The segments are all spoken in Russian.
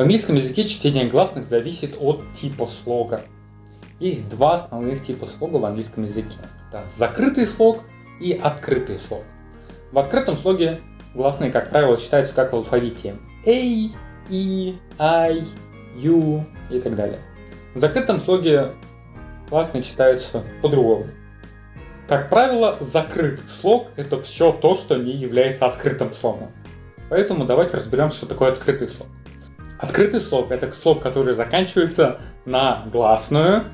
В английском языке чтение гласных зависит от типа слога. Есть два основных типа слога в английском языке. Это закрытый слог и открытый слог. В открытом слоге гласные, как правило, читаются как в алфавите. A, E, I, U и так далее. В закрытом слоге гласные читаются по-другому. Как правило, закрытый слог – это все то, что не является открытым слогом. Поэтому давайте разберем, что такое открытый слог. Открытый слог – это слог, который заканчивается на гласную,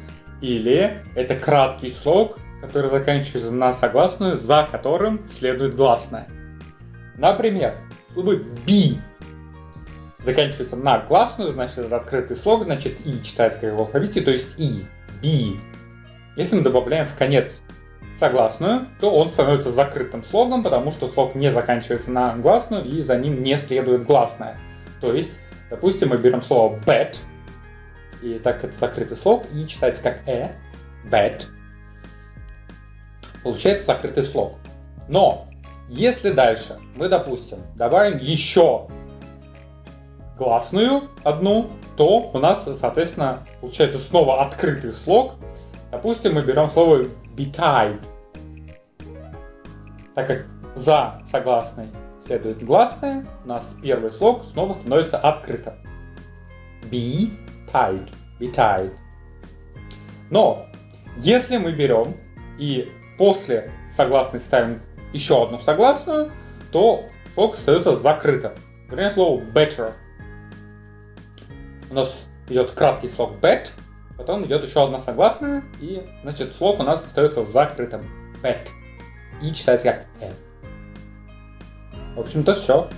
или это краткий слог, который заканчивается на согласную, за которым следует гласная. Например, слово «би» заканчивается на гласную, значит это открытый слог, значит «и» читается как в алфавите, то есть «и», «би». Если мы добавляем в конец согласную, то он становится закрытым слогом, потому что слог не заканчивается на гласную и за ним не следует гласная. То есть Допустим, мы берем слово bad, и так это закрытый слог, и читается как э, bad. Получается закрытый слог. Но, если дальше мы, допустим, добавим еще гласную одну, то у нас, соответственно, получается снова открытый слог. Допустим, мы берем слово betide, так как за согласной следует гласная, у нас первый слог снова становится открытым. Be tied. Be tied. Но, если мы берем и после согласной ставим еще одну согласную, то слог остается закрытым. Например, слово better. У нас идет краткий слог bet, потом идет еще одна согласная, и значит слог у нас остается закрытым. Bet. И читается как e. В общем-то все.